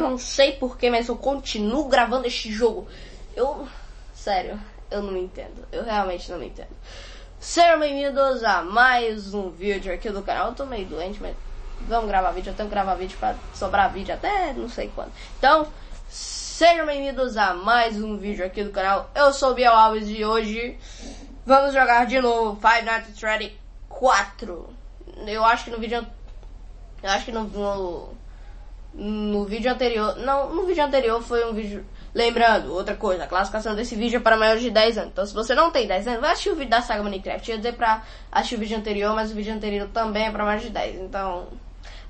Eu não sei porquê, mas eu continuo gravando este jogo. Eu. Sério, eu não entendo. Eu realmente não entendo. Sejam bem-vindos a mais um vídeo aqui do canal. Eu tô meio doente, mas vamos gravar vídeo. Eu tenho que gravar vídeo pra sobrar vídeo até não sei quando. Então, sejam bem-vindos a mais um vídeo aqui do canal. Eu sou o Biel Alves e hoje vamos jogar de novo Five Nights at Freddy 4. Eu acho que no vídeo. Eu acho que no, no no vídeo anterior. Não, no vídeo anterior foi um vídeo. Lembrando, outra coisa, a classificação desse vídeo é para maiores de 10 anos. Então, se você não tem 10 anos, vai assistir o vídeo da saga Minecraft. Eu ia dizer pra assistir o vídeo anterior, mas o vídeo anterior também é para maiores de 10. Então,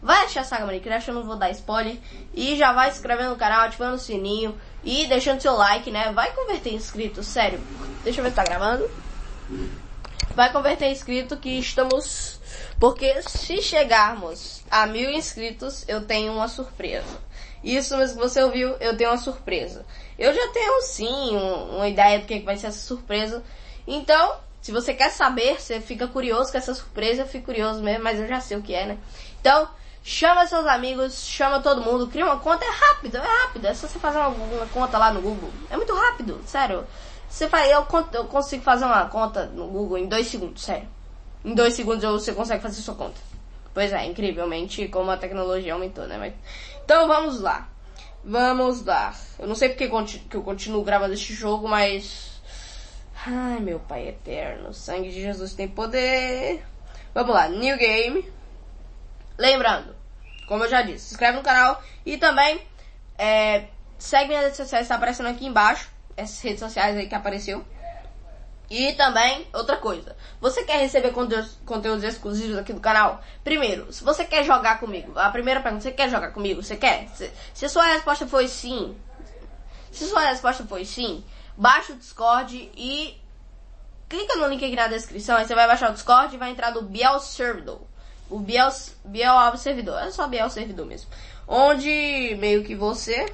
vai assistir a saga Minecraft, eu não vou dar spoiler. E já vai se inscrevendo no canal, ativando o sininho e deixando seu like, né? Vai converter em inscritos, sério. Deixa eu ver se tá gravando. Vai converter em inscrito que estamos porque se chegarmos a mil inscritos, eu tenho uma surpresa. Isso mesmo que você ouviu, eu tenho uma surpresa. Eu já tenho sim um, uma ideia do que vai ser essa surpresa. Então, se você quer saber, você fica curioso com essa surpresa, eu fico curioso mesmo, mas eu já sei o que é, né? Então, chama seus amigos, chama todo mundo, cria uma conta, é rápido, é rápido. É só você fazer uma, uma conta lá no Google. É muito rápido, sério. Você faz, eu, eu consigo fazer uma conta no Google em dois segundos, sério. Em dois segundos você consegue fazer sua conta. Pois é, incrivelmente como a tecnologia aumentou, né? Mas... Então vamos lá. Vamos lá. Eu não sei porque que eu continuo gravando este jogo, mas. Ai, meu pai eterno. Sangue de Jesus tem poder. Vamos lá, new game. Lembrando, como eu já disse, se inscreve no canal e também é, segue minhas redes sociais, está aparecendo aqui embaixo. Essas redes sociais aí que apareceu. E também, outra coisa, você quer receber conteúdos, conteúdos exclusivos aqui do canal? Primeiro, se você quer jogar comigo, a primeira pergunta, você quer jogar comigo? Você quer? Se, se a sua resposta foi sim, se a sua resposta foi sim, baixa o Discord e clica no link aqui na descrição, aí você vai baixar o Discord e vai entrar no Biel Servidor. O Biel, Biel Servidor, é só Biel Servidor mesmo. Onde meio que você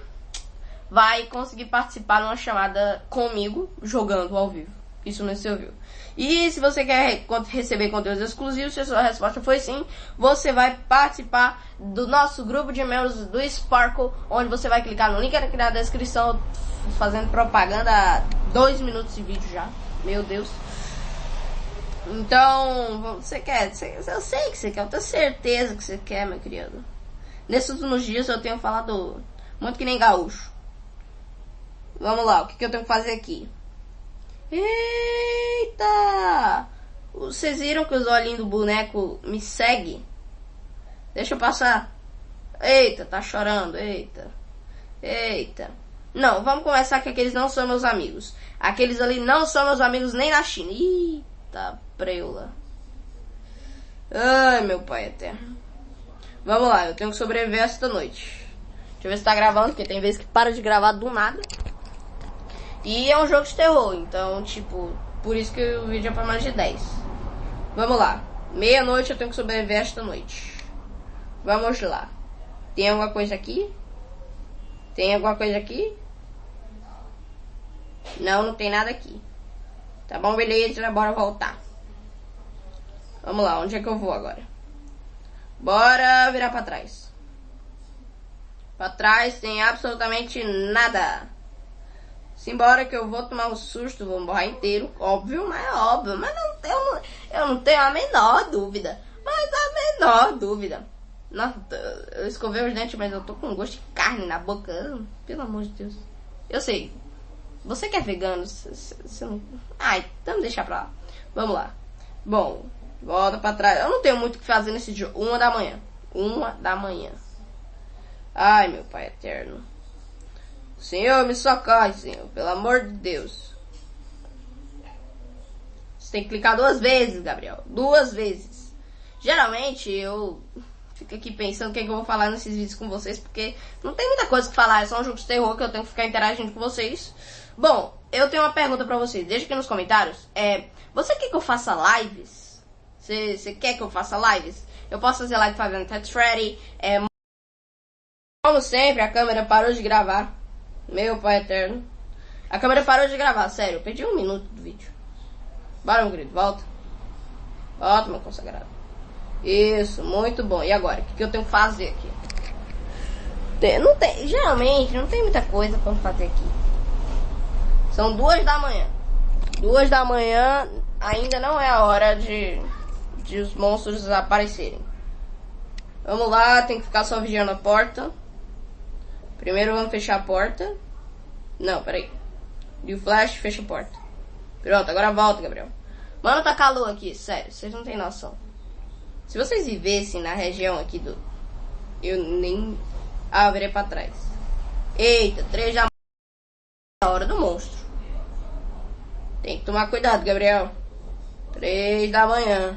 vai conseguir participar numa chamada comigo, jogando ao vivo. Isso não se ouviu. E se você quer receber conteúdos exclusivos, se a sua resposta foi sim, você vai participar do nosso grupo de membros do Sparkle, onde você vai clicar no link aqui na descrição, fazendo propaganda dois minutos de vídeo já. Meu Deus. Então, você quer, eu sei que você quer, eu tenho certeza que você quer, meu querido. Nesses últimos dias eu tenho falado muito que nem gaúcho. Vamos lá, o que, que eu tenho que fazer aqui? Eita! Vocês viram que os olhinhos do boneco me seguem? Deixa eu passar. Eita, tá chorando. Eita. Eita. Não, vamos conversar que aqueles não são meus amigos. Aqueles ali não são meus amigos nem na China. Eita, preula. Ai, meu pai eterno. Vamos lá, eu tenho que sobreviver esta noite. Deixa eu ver se tá gravando, porque tem vezes que para de gravar do nada. E é um jogo de terror, então, tipo, por isso que o vídeo é pra mais de 10. Vamos lá. Meia-noite eu tenho que sobreviver esta noite. Vamos lá. Tem alguma coisa aqui? Tem alguma coisa aqui? Não, não tem nada aqui. Tá bom, beleza, bora voltar. Vamos lá, onde é que eu vou agora? Bora virar pra trás. Pra trás tem absolutamente nada. Simbora que eu vou tomar um susto, vou morrer inteiro, óbvio, mas é óbvio, mas não, eu, não, eu não tenho a menor dúvida, mas a menor dúvida. Nossa, eu escovei os dentes, mas eu tô com gosto de carne na boca, pelo amor de Deus. Eu sei, você que é vegano, não... Ai, então deixa pra lá. Vamos lá. Bom, volta pra trás. Eu não tenho muito o que fazer nesse dia. Uma da manhã. Uma da manhã. Ai, meu pai eterno. Senhor, me socorre, Senhor, pelo amor de Deus. Você tem que clicar duas vezes, Gabriel. Duas vezes. Geralmente eu fico aqui pensando o que, é que eu vou falar nesses vídeos com vocês, porque não tem muita coisa que falar, é só um jogo de terror que eu tenho que ficar interagindo com vocês. Bom, eu tenho uma pergunta pra vocês, deixa aqui nos comentários. É, você quer que eu faça lives? Você, você quer que eu faça lives? Eu posso fazer live fazendo Tetris. É, como sempre, a câmera parou de gravar. Meu pai eterno. A câmera parou de gravar, sério. Eu perdi um minuto do vídeo. Bora, meu querido, volta. Volta, meu consagrado. Isso, muito bom. E agora? O que, que eu tenho que fazer aqui? Tem, não tem, geralmente não tem muita coisa pra fazer aqui. São duas da manhã. Duas da manhã ainda não é a hora de, de os monstros aparecerem. Vamos lá, tem que ficar só vigiando a porta. Primeiro vamos fechar a porta. Não, peraí. E o flash fecha a porta. Pronto, agora volta, Gabriel. Mano, tá calor aqui, sério, vocês não têm noção. Se vocês vivessem na região aqui do. Eu nem. Ah, eu virei pra trás. Eita, três da manhã. hora do monstro. Tem que tomar cuidado, Gabriel. Três da manhã.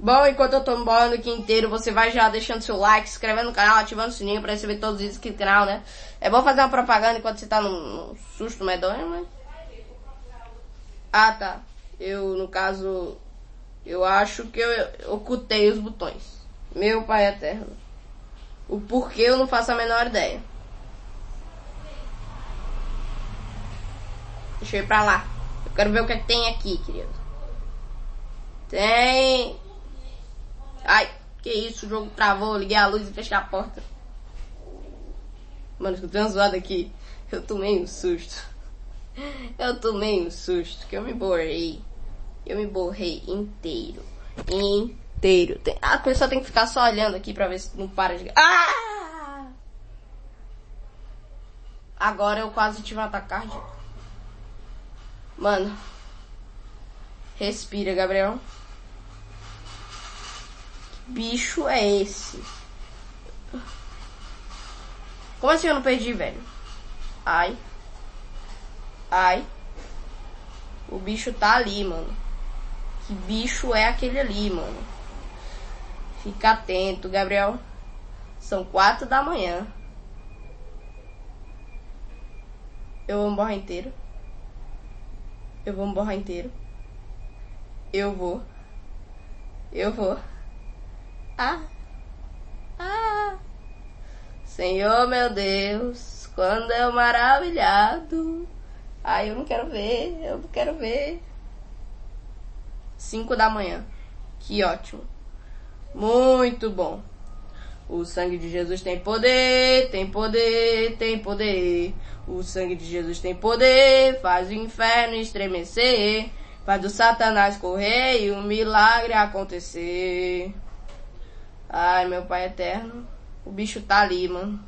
Bom, enquanto eu tô embora aqui inteiro, você vai já deixando seu like, se inscrevendo no canal, ativando o sininho pra receber todos os vídeos aqui do canal, né? É bom fazer uma propaganda enquanto você tá num, num susto medonho, mas... Ah, tá. Eu, no caso, eu acho que eu ocultei os botões. Meu pai eterno. O porquê eu não faço a menor ideia. Deixa eu ir pra lá. Eu quero ver o que, é que tem aqui, querido. Tem Ai, que isso, o jogo travou, liguei a luz e fechei a porta. Mano, escutei uma aqui. Eu tomei um susto. Eu tomei um susto, que eu me borrei. Eu me borrei inteiro. Inteiro. Tem... A pessoa tem que ficar só olhando aqui pra ver se não para de... Ah! Agora eu quase tive um ataque cardíaco. Mano. Respira, Gabriel bicho é esse? Como assim eu não perdi, velho? Ai. Ai. O bicho tá ali, mano. Que bicho é aquele ali, mano? Fica atento, Gabriel. São quatro da manhã. Eu vou morrer inteiro. Eu vou morrer inteiro. Eu vou. Eu vou. Ah, ah, Senhor meu Deus, quando eu maravilhado. Ai, eu não quero ver, eu não quero ver. Cinco da manhã. Que ótimo. Muito bom. O sangue de Jesus tem poder, tem poder, tem poder. O sangue de Jesus tem poder, faz o inferno estremecer, faz o Satanás correr e o milagre acontecer. Ai, meu pai eterno. O bicho tá ali, mano.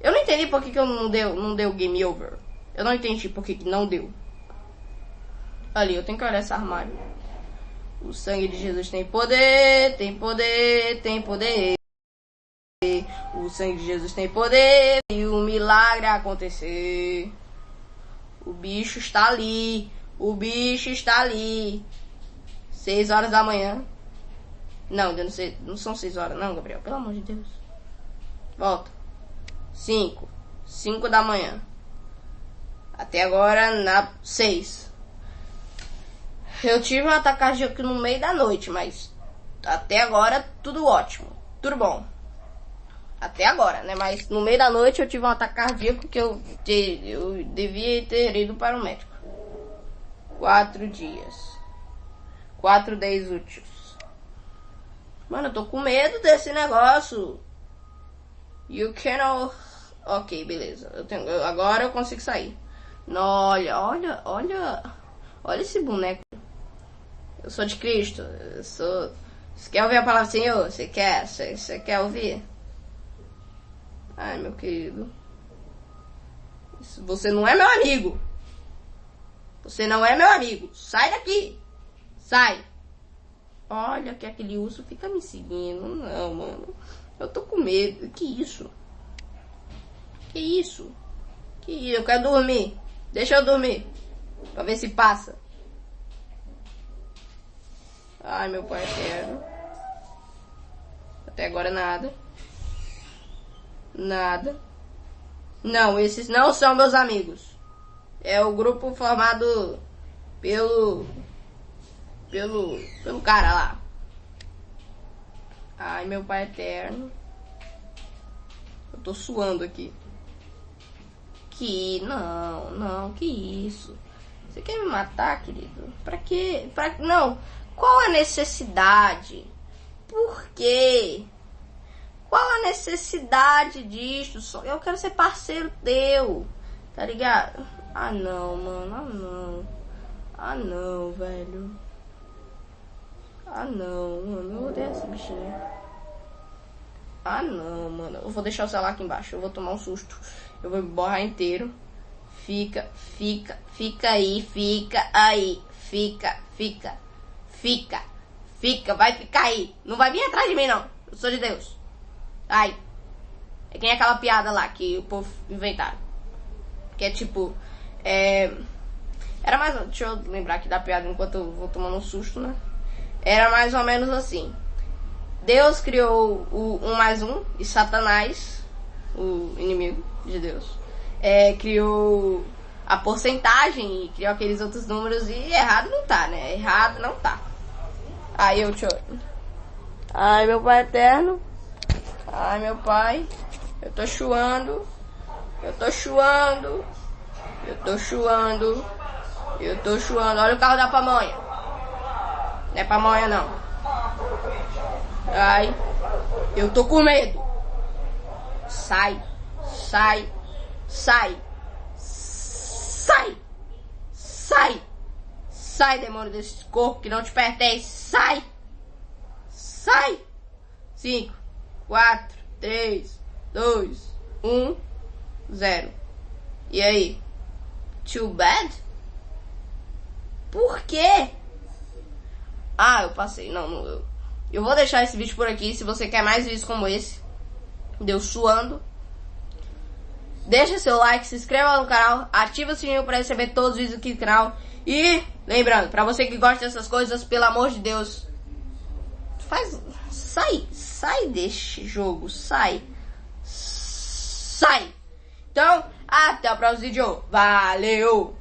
Eu não entendi por que, que eu não deu, não deu game over. Eu não entendi por que, que não deu. Ali, eu tenho que olhar esse armário. O sangue de Jesus tem poder, tem poder, tem poder. O sangue de Jesus tem poder e o milagre acontecer. O bicho está ali. O bicho está ali. Seis horas da manhã. Não, ainda não, sei, não são seis horas, não, Gabriel. Pelo amor de Deus. Volta. Cinco. Cinco da manhã. Até agora, na seis. Eu tive um ataque cardíaco no meio da noite, mas até agora tudo ótimo. Tudo bom. Até agora, né? Mas no meio da noite eu tive um ataque cardíaco que eu, eu devia ter ido para o médico. Quatro dias. Quatro dias úteis. Mano, eu tô com medo desse negócio. You cannot... Ok, beleza. Eu tenho... Agora eu consigo sair. Olha, olha, olha... Olha esse boneco. Eu sou de Cristo. Eu sou... Você quer ouvir a palavra do Senhor? Você quer? Você quer ouvir? Ai, meu querido. Você não é meu amigo. Você não é meu amigo. Sai daqui. Sai. Olha que aquele urso fica me seguindo. Não, mano. Eu tô com medo. Que isso? Que isso? Que isso? Eu quero dormir. Deixa eu dormir. Pra ver se passa. Ai, meu eterno. Até agora nada. Nada. Não, esses não são meus amigos. É o grupo formado pelo pelo, pelo cara lá. Ai, meu pai eterno. Eu tô suando aqui. Que, não, não, que isso. Você quer me matar, querido? Pra quê? Pra, não, qual a necessidade? Por quê? Qual a necessidade disso. Eu quero ser parceiro teu. Tá ligado? Ah não, mano. Ah não. Ah não, velho. Ah não, mano. Eu odeio essa bichinha. Ah não, mano. Eu vou deixar o celular aqui embaixo. Eu vou tomar um susto. Eu vou borrar inteiro. Fica, fica, fica aí, fica aí. Fica, fica, fica, fica. Vai ficar aí. Não vai vir atrás de mim, não. Eu sou de Deus. Ai. É quem é aquela piada lá que o povo inventaram. Que é tipo. É. Era mais. Deixa eu lembrar aqui da piada enquanto eu vou tomando um susto, né? Era mais ou menos assim. Deus criou o um mais um e Satanás, o inimigo de Deus, é, criou a porcentagem e criou aqueles outros números e errado não tá, né? Errado não tá. Aí eu te Ai, meu pai eterno. Ai, meu pai. Eu tô chuando. Eu tô chuando. Eu tô chuando. Eu tô chuando. Olha o carro da pamonha. Não é pamonha, não. Ai. Eu tô com medo. Sai. Sai. Sai. Sai. Sai. Sai, demônio desse corpo que não te pertence. Sai. Sai. Cinco, quatro, três, dois, um, zero. E aí? Too bad? Por quê? Ah, eu passei. Não, não eu. Eu vou deixar esse vídeo por aqui. Se você quer mais vídeos como esse, deu suando. Deixa seu like, se inscreva no canal, ativa o sininho para receber todos os vídeos aqui do canal. E lembrando, para você que gosta dessas coisas, pelo amor de Deus, faz sai, sai deste jogo, sai. Sai. Então, até o próximo vídeo. Valeu!